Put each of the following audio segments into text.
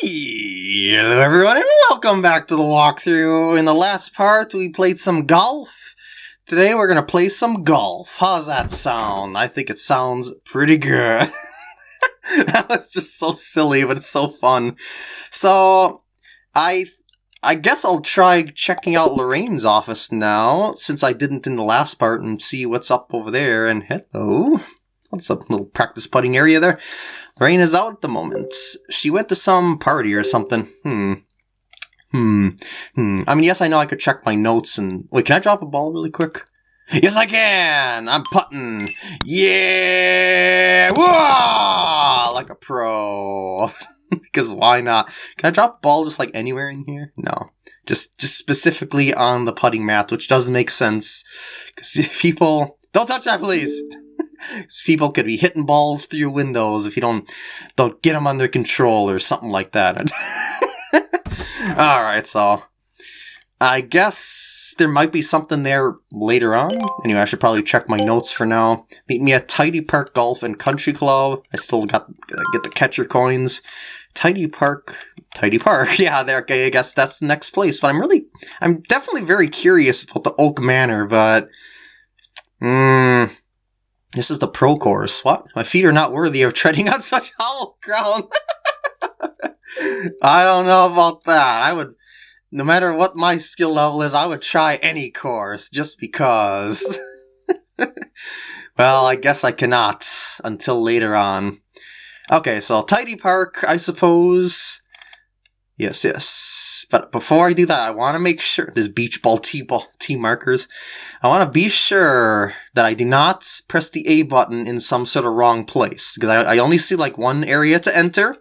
Hello everyone and welcome back to the walkthrough. In the last part we played some golf. Today we're going to play some golf. How's that sound? I think it sounds pretty good. that was just so silly but it's so fun. So I I guess I'll try checking out Lorraine's office now since I didn't in the last part and see what's up over there and hello. What's up little practice putting area there? Rain is out at the moment. She went to some party or something. Hmm. Hmm. Hmm. I mean, yes, I know I could check my notes and... Wait, can I drop a ball really quick? Yes, I can! I'm putting! Yeah! Whoa! Like a pro. because why not? Can I drop a ball just like anywhere in here? No. Just just specifically on the putting mat, which doesn't make sense. Because people... Don't touch that, please! People could be hitting balls through your windows if you don't don't get them under control or something like that. All right, so I guess there might be something there later on. Anyway, I should probably check my notes for now. Meet me at Tidy Park Golf and Country Club. I still got get the catcher coins. Tidy Park, Tidy Park. Yeah, there. I guess that's the next place. But I'm really, I'm definitely very curious about the Oak Manor. But, hmm, this is the pro course. What? My feet are not worthy of treading on such hollow ground. I don't know about that. I would, no matter what my skill level is, I would try any course just because. well, I guess I cannot until later on. Okay, so Tidy Park, I suppose. Yes, yes. But before I do that, I want to make sure there's beach ball tee ball tee markers. I want to be sure that I do not press the A button in some sort of wrong place because I, I only see like one area to enter.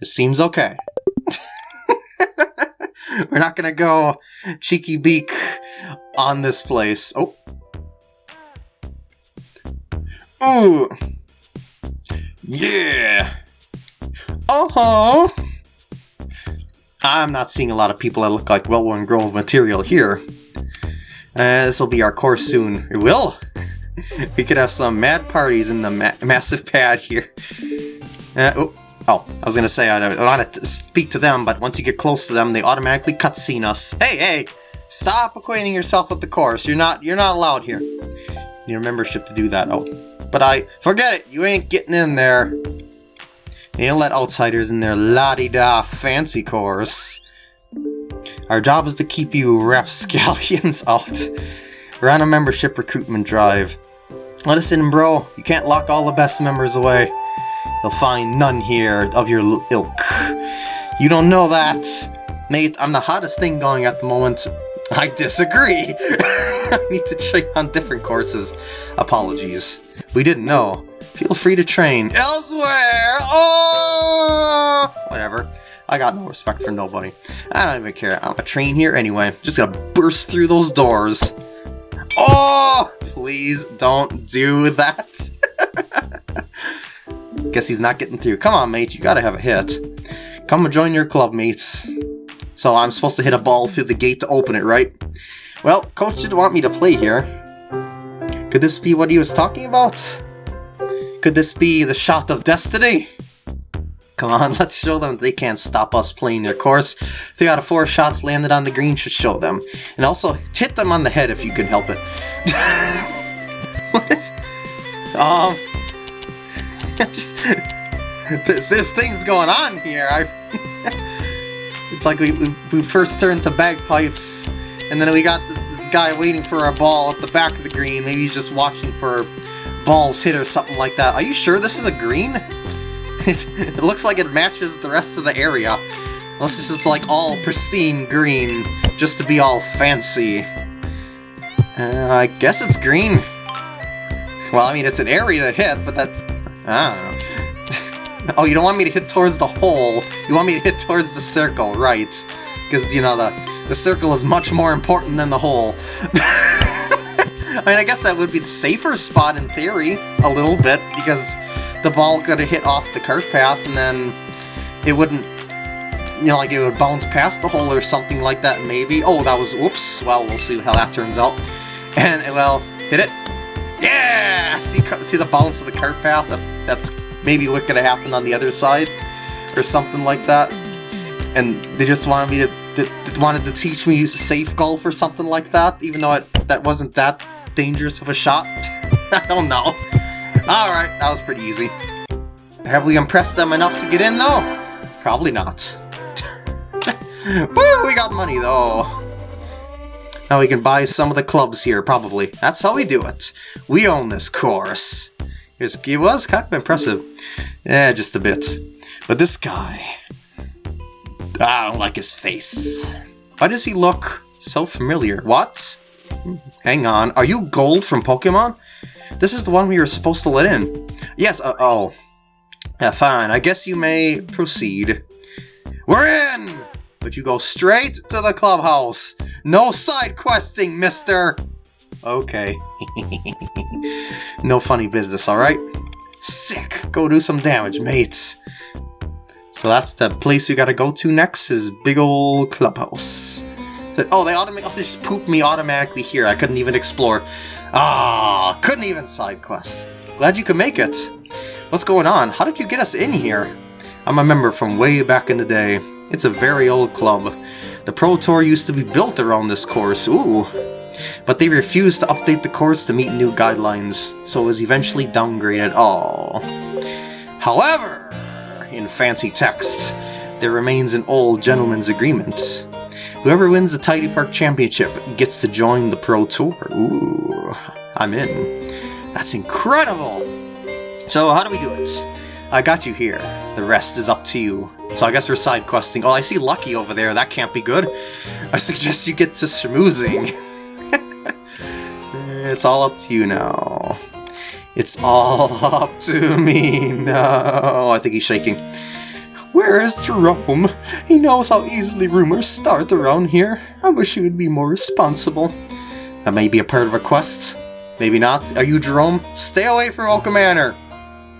It seems okay. We're not gonna go cheeky beak on this place. Oh. Ooh. Yeah. Uh-huh. I'm not seeing a lot of people that look like Wellworn Grove material here. Uh, this will be our course soon. It will! we could have some mad parties in the ma massive pad here. Uh, oh, oh, I was gonna say, I don't want to speak to them, but once you get close to them, they automatically cutscene us. Hey, hey! Stop acquainting yourself with the course. You're not, you're not allowed here. You need a membership to do that. Oh, but I, forget it! You ain't getting in there. They don't let outsiders in their la-di-da fancy course. Our job is to keep you rapscallions out. We're on a membership recruitment drive. Let us in, bro. You can't lock all the best members away. You'll find none here of your ilk. You don't know that. Mate, I'm the hottest thing going at the moment. I disagree. I need to train on different courses. Apologies. We didn't know. Feel free to train elsewhere! Oh! Whatever. I got no respect for nobody. I don't even care. I'm a train here anyway. Just gonna burst through those doors. Oh! Please don't do that. Guess he's not getting through. Come on, mate. You gotta have a hit. Come and join your club, mates. So I'm supposed to hit a ball through the gate to open it, right? Well, coach didn't want me to play here. Could this be what he was talking about? Could this be the shot of destiny? Come on, let's show them they can't stop us playing their course. Three out of four shots landed on the green should show them. And also, hit them on the head if you can help it. what is... Um... just... There's, there's things going on here. I... it's like we, we, we first turned to bagpipes, and then we got this, this guy waiting for our ball at the back of the green. Maybe he's just watching for balls hit or something like that. Are you sure this is a green? It, it looks like it matches the rest of the area. Unless it's just like all pristine green, just to be all fancy. Uh, I guess it's green. Well, I mean, it's an area to hit, but that... I don't know. oh, you don't want me to hit towards the hole. You want me to hit towards the circle, right. Because, you know, the, the circle is much more important than the hole. I mean, I guess that would be the safer spot in theory, a little bit, because the ball could have hit off the cart path and then it wouldn't, you know, like it would bounce past the hole or something like that, maybe. Oh, that was, whoops. Well, we'll see how that turns out. And, well, hit it. Yeah! See, see the bounce of the cart path? That's, that's maybe what could have happened on the other side or something like that. and they just wanted me to, to, wanted to teach me safe golf or something like that, even though it, that wasn't that dangerous of a shot. I don't know. Alright, that was pretty easy. Have we impressed them enough to get in, though? Probably not. Woo, we got money, though. Now we can buy some of the clubs here, probably. That's how we do it. We own this course. It was kind of impressive. Yeah, just a bit. But this guy... I don't like his face. Why does he look so familiar? What? Hang on. Are you Gold from Pokemon? This is the one we were supposed to let in. Yes, uh, oh. Yeah, fine. I guess you may proceed. We're in! But you go straight to the clubhouse. No side questing, mister! Okay. no funny business, alright? Sick! Go do some damage, mates. So that's the place we gotta go to next, is big old clubhouse. So, oh, they automatically oh, just pooped me automatically here. I couldn't even explore. Ah, couldn't even side quest. Glad you could make it. What's going on? How did you get us in here? I'm a member from way back in the day. It's a very old club. The Pro Tour used to be built around this course, ooh. But they refused to update the course to meet new guidelines, so it was eventually downgraded. Oh. However, in fancy text, there remains an old gentleman's agreement. Whoever wins the Tidy Park Championship gets to join the Pro Tour. Ooh, I'm in. That's incredible! So how do we do it? I got you here. The rest is up to you. So I guess we're side questing. Oh, I see Lucky over there. That can't be good. I suggest you get to schmoozing. it's all up to you now. It's all up to me now. I think he's shaking. Where is Jerome? He knows how easily rumors start around here. I wish he would be more responsible. That may be a part of a quest. Maybe not. Are you Jerome? Stay away from Oak Manor!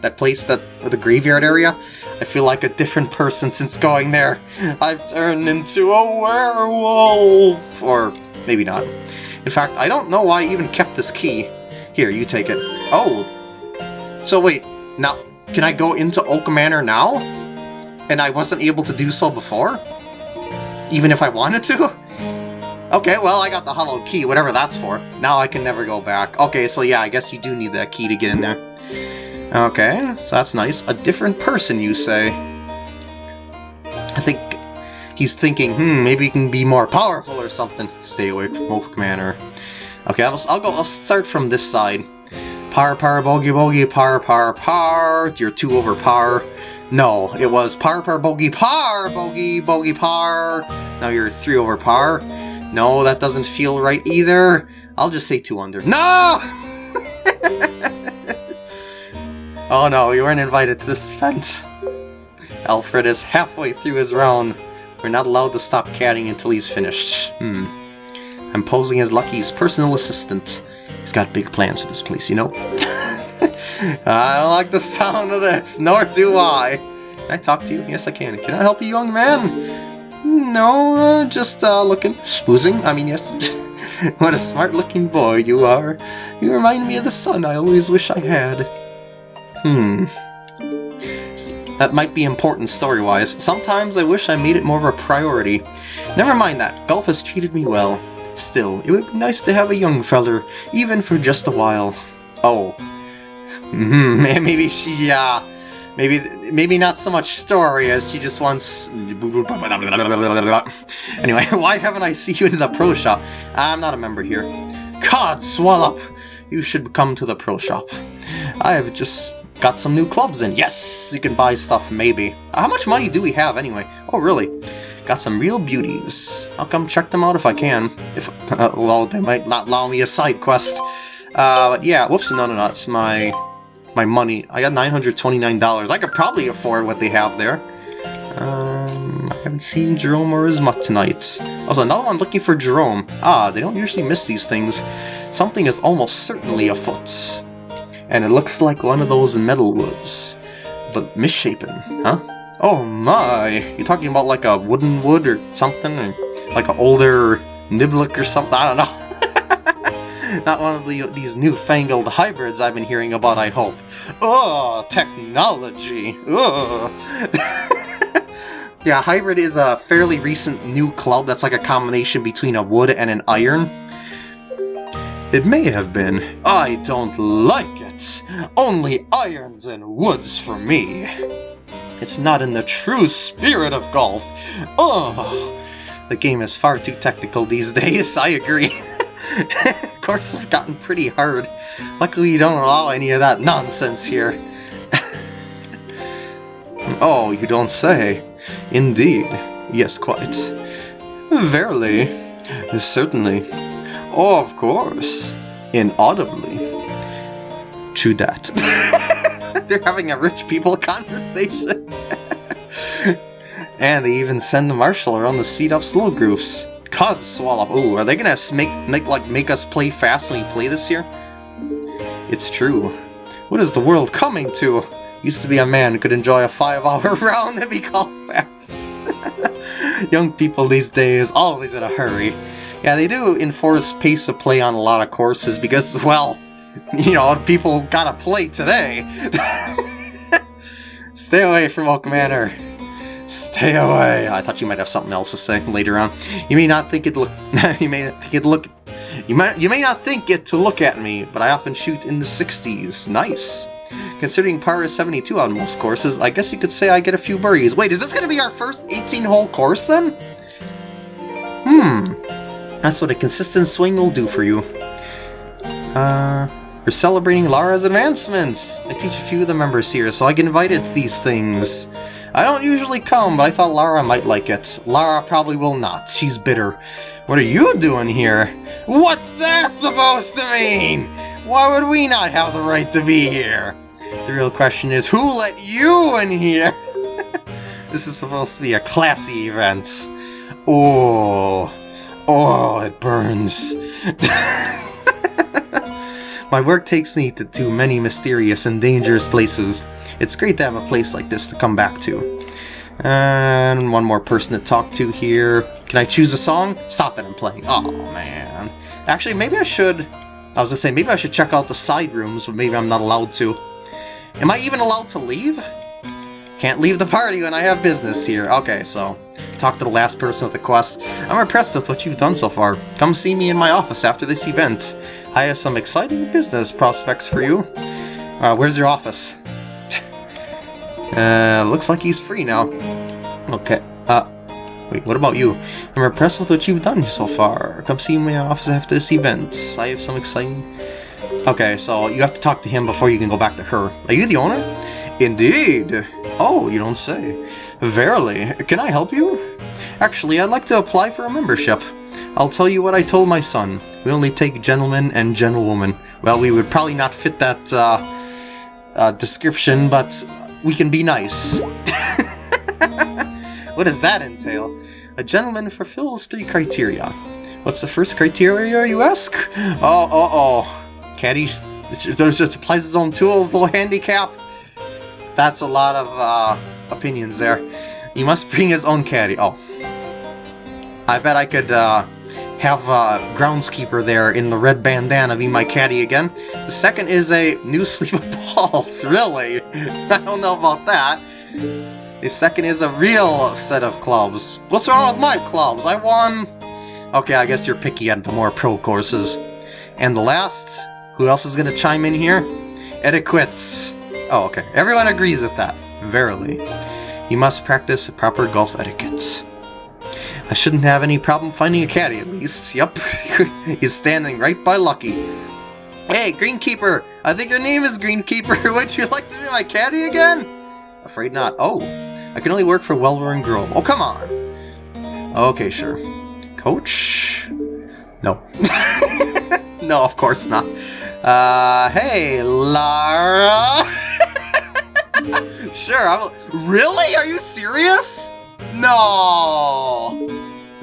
That place, that the graveyard area? I feel like a different person since going there. I've turned into a werewolf! Or maybe not. In fact, I don't know why I even kept this key. Here, you take it. Oh! So wait, now, can I go into Oak Manor now? and I wasn't able to do so before? Even if I wanted to? Okay, well, I got the hollow key, whatever that's for. Now I can never go back. Okay, so yeah, I guess you do need that key to get in there. Okay, so that's nice. A different person, you say? I think he's thinking, hmm, maybe he can be more powerful or something. Stay away from Oak Manor. Okay, I'll, I'll go. I'll start from this side. Par, par, bogey, bogey, par, par, par. You're two over par. No, it was par par bogey par bogey bogey par. Now you're three over par. No, that doesn't feel right either. I'll just say two under. No! oh no, you weren't invited to this event. Alfred is halfway through his round. We're not allowed to stop catting until he's finished. Hmm. I'm posing as Lucky's personal assistant. He's got big plans for this place, you know? I don't like the sound of this, nor do I. Can I talk to you? Yes, I can. Can I help you, young man? No, uh, just uh, looking. Schmoozing? I mean, yes. what a smart-looking boy you are. You remind me of the son I always wish I had. Hmm. That might be important story-wise. Sometimes I wish I made it more of a priority. Never mind that. Golf has treated me well. Still, it would be nice to have a young feller, even for just a while. Oh, Mm hmm, maybe she, uh, maybe, maybe not so much story as she just wants... Anyway, why haven't I seen you in the pro shop? I'm not a member here. God, Swallow! Up! You should come to the pro shop. I have just got some new clubs in. Yes, you can buy stuff, maybe. How much money do we have, anyway? Oh, really? Got some real beauties. I'll come check them out if I can. If, uh, well, they might not allow me a side quest. Uh, but yeah, whoops, no, no, no, it's my my money. I got $929. I could probably afford what they have there. Um, I haven't seen Jerome or mutt tonight. Also, another one looking for Jerome. Ah, they don't usually miss these things. Something is almost certainly afoot. And it looks like one of those metal woods. But misshapen, huh? Oh my! You're talking about like a wooden wood or something? Or like an older niblick or something? I don't know. Not one of the, these newfangled hybrids I've been hearing about, I hope. Ugh, technology. Ugh. Yeah, Hybrid is a fairly recent new club that's like a combination between a wood and an iron. It may have been. I don't like it. Only irons and woods for me. It's not in the true spirit of golf. Ugh. The game is far too technical these days, I agree. of course, it's gotten pretty hard. Luckily, you don't allow any of that nonsense here. oh, you don't say. Indeed. Yes, quite. Verily. Certainly. Oh, of course. Inaudibly. True that. They're having a rich people conversation. And they even send the marshal around the speed up slow grooves. God, swallow. Ooh, are they gonna make make like make us play fast when we play this year? It's true. What is the world coming to? Used to be a man who could enjoy a five-hour round and be called fast. Young people these days, always in a hurry. Yeah, they do enforce pace of play on a lot of courses because, well, you know, people gotta play today. Stay away from Oak Manor. Stay away. I thought you might have something else to say later on. You may not think it look. you may not think it look. You might. You may not think it to look at me, but I often shoot in the 60s. Nice. Considering par is 72 on most courses, I guess you could say I get a few birdies. Wait, is this to be our first 18-hole course then? Hmm. That's what a consistent swing will do for you. Uh, we're celebrating Lara's advancements. I teach a few of the members here, so I get invited to these things. I don't usually come, but I thought Lara might like it. Lara probably will not. She's bitter. What are you doing here? What's that supposed to mean? Why would we not have the right to be here? The real question is, who let you in here? this is supposed to be a classy event. Oh, oh, it burns. My work takes me to too many mysterious and dangerous places. It's great to have a place like this to come back to. And one more person to talk to here. Can I choose a song? Stop it, I'm playing. Oh, man. Actually, maybe I should... I was gonna say, maybe I should check out the side rooms, but maybe I'm not allowed to. Am I even allowed to leave? Can't leave the party when I have business here. Okay, so talk to the last person with the quest. I'm impressed with what you've done so far. Come see me in my office after this event. I have some exciting business prospects for you. Uh, where's your office? Uh, looks like he's free now. Okay, uh, wait, what about you? I'm impressed with what you've done so far. Come see my office after this event. I have some exciting... Okay, so you have to talk to him before you can go back to her. Are you the owner? Indeed. Oh, you don't say. Verily. Can I help you? Actually, I'd like to apply for a membership. I'll tell you what I told my son. We only take gentlemen and gentlewomen. Well, we would probably not fit that uh, uh, description, but we can be nice. what does that entail? A gentleman fulfills three criteria. What's the first criteria, you ask? Oh, oh, oh. Caddy just applies his own tools, little handicap. That's a lot of uh, opinions there. He must bring his own caddy. Oh. I bet I could uh, have a groundskeeper there in the red bandana be my caddy again. The second is a new sleeve of balls, really. I don't know about that. The second is a real set of clubs. What's wrong with my clubs? I won... Okay, I guess you're picky at the more pro courses. And the last, who else is going to chime in here? Etiquettes. Oh, okay. Everyone agrees with that. Verily. You must practice proper golf etiquette. I shouldn't have any problem finding a caddy, at least. Yep, he's standing right by Lucky. Hey, Greenkeeper! I think your name is Greenkeeper. Would you like to be my caddy again? Afraid not. Oh, I can only work for Wellworn Grove. Oh, come on! Okay, sure. Coach? No. no, of course not. Uh, hey, Lara! sure, I'm... Really? Are you serious? No!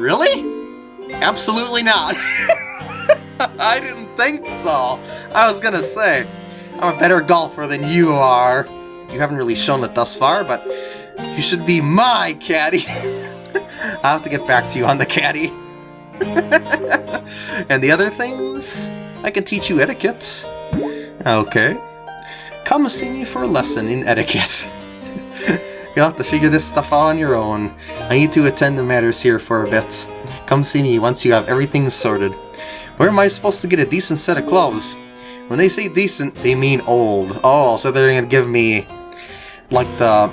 Really? Absolutely not. I didn't think so. I was gonna say, I'm a better golfer than you are. You haven't really shown it thus far, but you should be my caddy. I'll have to get back to you on the caddy. and the other things? I can teach you etiquette. Okay. Come see me for a lesson in etiquette. You'll have to figure this stuff out on your own. I need to attend to matters here for a bit. Come see me once you have everything sorted. Where am I supposed to get a decent set of gloves? When they say decent, they mean old. Oh, so they're gonna give me like the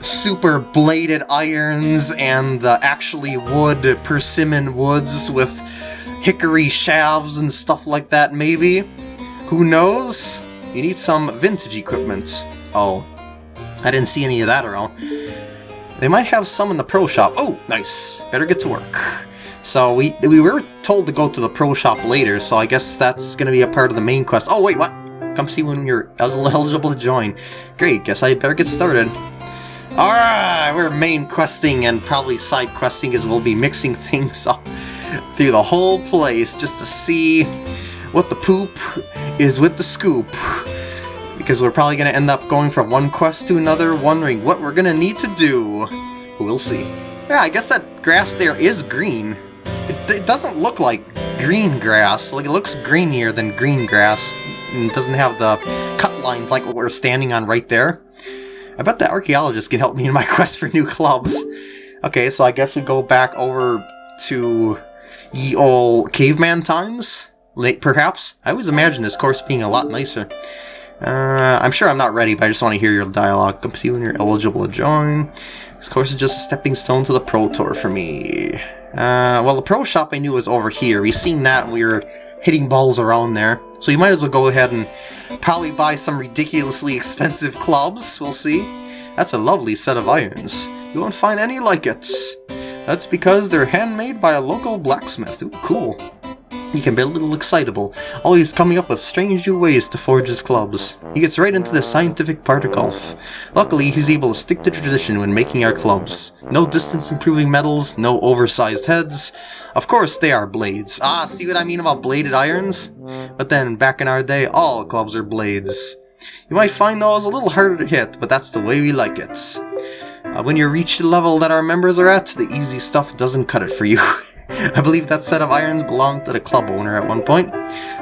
super bladed irons and the actually wood persimmon woods with hickory shafts and stuff like that, maybe? Who knows? You need some vintage equipment. Oh, I didn't see any of that around. They might have some in the pro shop. Oh, nice. Better get to work. So we we were told to go to the pro shop later, so I guess that's going to be a part of the main quest. Oh, wait, what? Come see when you're eligible to join. Great, guess I better get started. Alright, we're main questing and probably side questing as we'll be mixing things up through the whole place just to see what the poop is with the scoop. Because we're probably going to end up going from one quest to another, wondering what we're going to need to do. We'll see. Yeah, I guess that grass there is green. It, it doesn't look like green grass. Like, it looks greenier than green grass. And it doesn't have the cut lines like what we're standing on right there. I bet the archaeologist can help me in my quest for new clubs. Okay, so I guess we go back over to ye ol' caveman times? Late, perhaps? I always imagine this course being a lot nicer. Uh, I'm sure I'm not ready, but I just want to hear your dialogue. Come see when you're eligible to join. This course is just a stepping stone to the Pro Tour for me. Uh, well, the Pro Shop I knew was over here. We seen that when we were hitting balls around there. So you might as well go ahead and probably buy some ridiculously expensive clubs. We'll see. That's a lovely set of irons. You won't find any like it. That's because they're handmade by a local blacksmith. Ooh, cool. He can be a little excitable, always coming up with strange new ways to forge his clubs. He gets right into the scientific part of golf. Luckily, he's able to stick to tradition when making our clubs. No distance-improving metals, no oversized heads. Of course, they are blades. Ah, see what I mean about bladed irons? But then, back in our day, all clubs are blades. You might find those a little harder to hit, but that's the way we like it. Uh, when you reach the level that our members are at, the easy stuff doesn't cut it for you. I believe that set of irons belonged to the club owner at one point.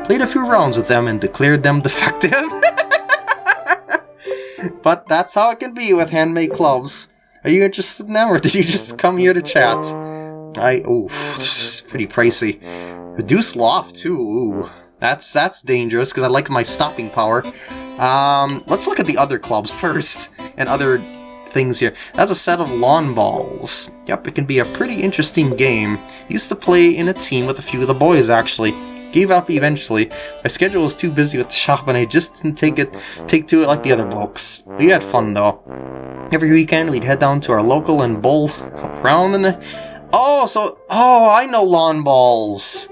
Played a few rounds with them and declared them defective. but that's how it can be with handmade clubs. Are you interested in them, or did you just come here to chat? I... ooh, pretty pricey. Reduce loft, too, ooh. That's, that's dangerous, because I like my stopping power. Um, let's look at the other clubs first, and other things here. That's a set of lawn balls. Yep, it can be a pretty interesting game. Used to play in a team with a few of the boys, actually. Gave up eventually. My schedule was too busy with the shop and I just didn't take it take to it like the other blokes. We had fun though. Every weekend we'd head down to our local and bowl around and Oh, so oh I know lawn balls.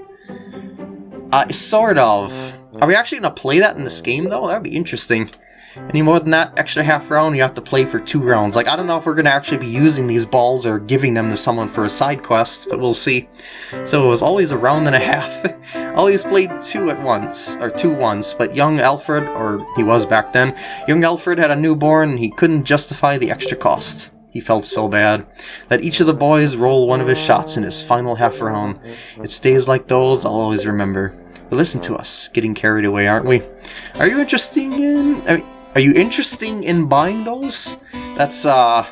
Uh sort of. Are we actually gonna play that in this game though? That'd be interesting. Any more than that extra half round, you have to play for two rounds. Like, I don't know if we're going to actually be using these balls or giving them to someone for a side quest, but we'll see. So it was always a round and a half. always played two at once, or two once, but young Alfred, or he was back then, young Alfred had a newborn and he couldn't justify the extra cost. He felt so bad. Let each of the boys roll one of his shots in his final half round. It's days like those I'll always remember. But listen to us, getting carried away, aren't we? Are you interested in... I mean, are you interested in buying those? That's, uh...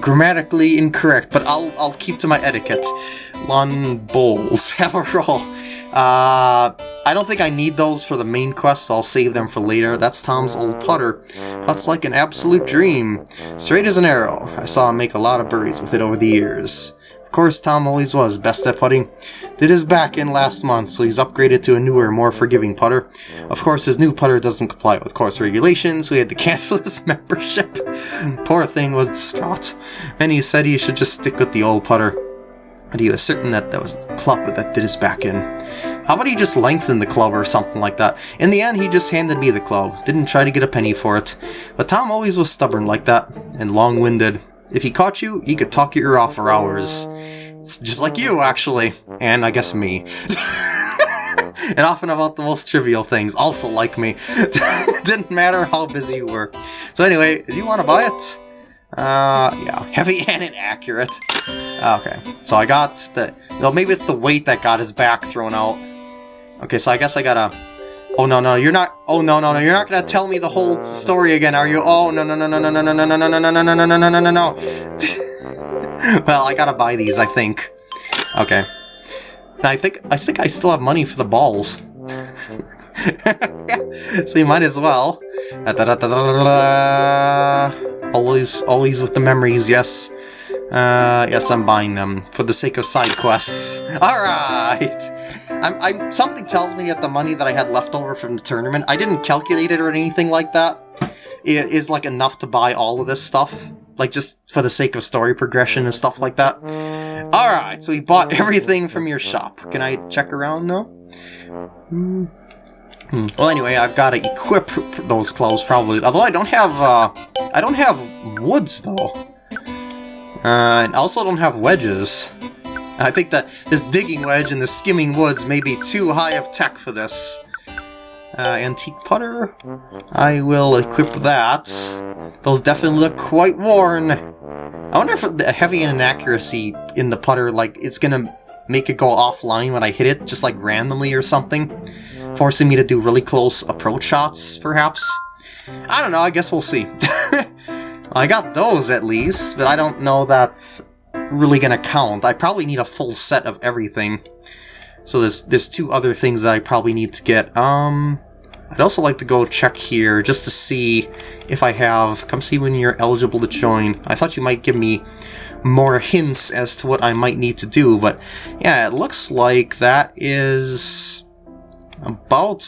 Grammatically incorrect, but I'll I'll keep to my etiquette. Lawn bowls. Have a roll. Uh, I don't think I need those for the main quest, so I'll save them for later. That's Tom's old putter. That's like an absolute dream. Straight as an arrow. I saw him make a lot of birdies with it over the years. Of course, Tom always was best at putting. Did his back in last month, so he's upgraded to a newer, more forgiving putter. Of course, his new putter doesn't comply with course regulations, so he had to cancel his membership. Poor thing was distraught. And he said he should just stick with the old putter. But he was certain that that was a club that did his back in. How about he just lengthen the club or something like that? In the end, he just handed me the club, didn't try to get a penny for it. But Tom always was stubborn like that, and long-winded. If he caught you, he could talk your ear off for hours. It's just like you, actually. And I guess me. and often about the most trivial things, also like me. Didn't matter how busy you were. So anyway, do you want to buy it? Uh, yeah, heavy and inaccurate. Okay, so I got the... Well, maybe it's the weight that got his back thrown out. Okay, so I guess I gotta... Oh, no, no, you're not... Oh no no no! You're not gonna tell me the whole story again, are you? Oh no no no no no no no no no no no no no no no no no no no! Well, I gotta buy these, I think. Okay. I think I think I still have money for the balls. so you might as well. Always, always with the memories, yes. Uh, yes, I'm buying them for the sake of side quests. Alright! I'm, I'm, something tells me that the money that I had left over from the tournament, I didn't calculate it or anything like that, is like enough to buy all of this stuff. Like, just for the sake of story progression and stuff like that. Alright, so we bought everything from your shop. Can I check around, though? Hmm. Well, anyway, I've got to equip those clothes, probably. Although I don't have, uh... I don't have woods, though. Uh, I also don't have wedges. I think that this digging wedge and the skimming woods may be too high of tech for this. Uh, antique putter. I will equip that. Those definitely look quite worn. I wonder if the heavy inaccuracy in the putter, like, it's gonna make it go offline when I hit it, just like randomly or something. Forcing me to do really close approach shots, perhaps? I don't know, I guess we'll see. I got those at least, but I don't know that's really gonna count. I probably need a full set of everything. So there's, there's two other things that I probably need to get. Um, I'd also like to go check here just to see if I have... Come see when you're eligible to join. I thought you might give me more hints as to what I might need to do, but yeah, it looks like that is about...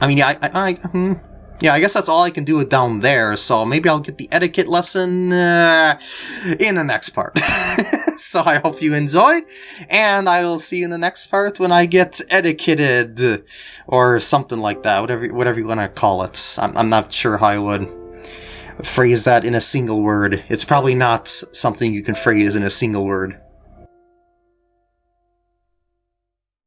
I mean, I... I, I hmm. Yeah, I guess that's all I can do down there, so maybe I'll get the etiquette lesson uh, in the next part. so I hope you enjoyed, and I will see you in the next part when I get etiquetted, or something like that, whatever, whatever you want to call it. I'm, I'm not sure how I would phrase that in a single word. It's probably not something you can phrase in a single word.